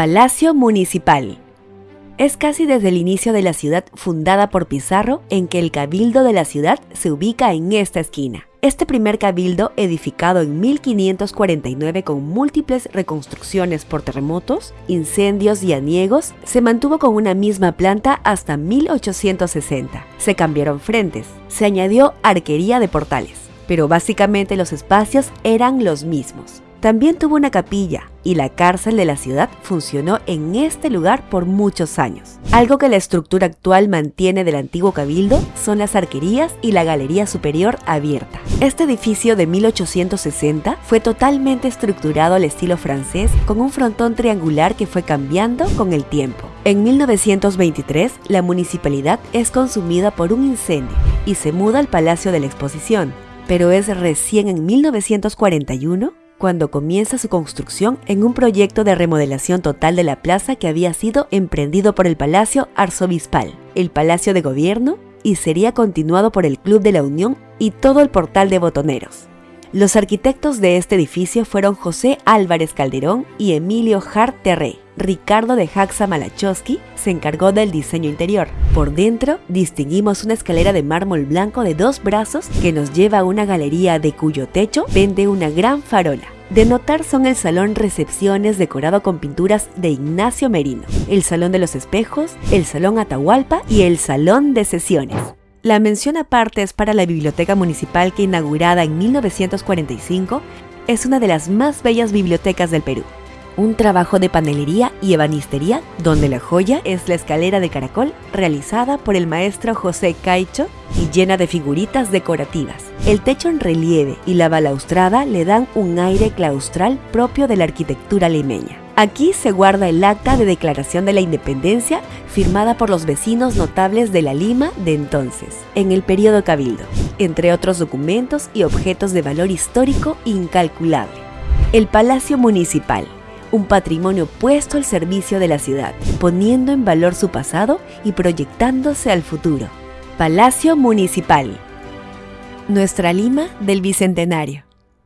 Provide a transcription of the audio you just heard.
Palacio Municipal. Es casi desde el inicio de la ciudad fundada por Pizarro en que el cabildo de la ciudad se ubica en esta esquina. Este primer cabildo, edificado en 1549 con múltiples reconstrucciones por terremotos, incendios y aniegos, se mantuvo con una misma planta hasta 1860. Se cambiaron frentes, se añadió arquería de portales, pero básicamente los espacios eran los mismos. También tuvo una capilla y la cárcel de la ciudad funcionó en este lugar por muchos años. Algo que la estructura actual mantiene del antiguo cabildo son las arquerías y la galería superior abierta. Este edificio de 1860 fue totalmente estructurado al estilo francés con un frontón triangular que fue cambiando con el tiempo. En 1923, la municipalidad es consumida por un incendio y se muda al Palacio de la Exposición, pero es recién en 1941 cuando comienza su construcción en un proyecto de remodelación total de la plaza que había sido emprendido por el Palacio Arzobispal, el Palacio de Gobierno y sería continuado por el Club de la Unión y todo el portal de botoneros. Los arquitectos de este edificio fueron José Álvarez Calderón y Emilio Hart Terré. Ricardo de Jaxa Malachowski se encargó del diseño interior. Por dentro distinguimos una escalera de mármol blanco de dos brazos que nos lleva a una galería de cuyo techo pende una gran farola. De notar son el salón recepciones decorado con pinturas de Ignacio Merino, el salón de los espejos, el salón Atahualpa y el salón de sesiones. La mención aparte es para la biblioteca municipal que inaugurada en 1945 es una de las más bellas bibliotecas del Perú un trabajo de panelería y ebanistería donde la joya es la escalera de caracol realizada por el maestro José Caicho y llena de figuritas decorativas. El techo en relieve y la balaustrada le dan un aire claustral propio de la arquitectura limeña. Aquí se guarda el acta de declaración de la independencia firmada por los vecinos notables de la Lima de entonces, en el periodo cabildo, entre otros documentos y objetos de valor histórico incalculable. El Palacio Municipal, un patrimonio puesto al servicio de la ciudad, poniendo en valor su pasado y proyectándose al futuro. Palacio Municipal. Nuestra Lima del Bicentenario.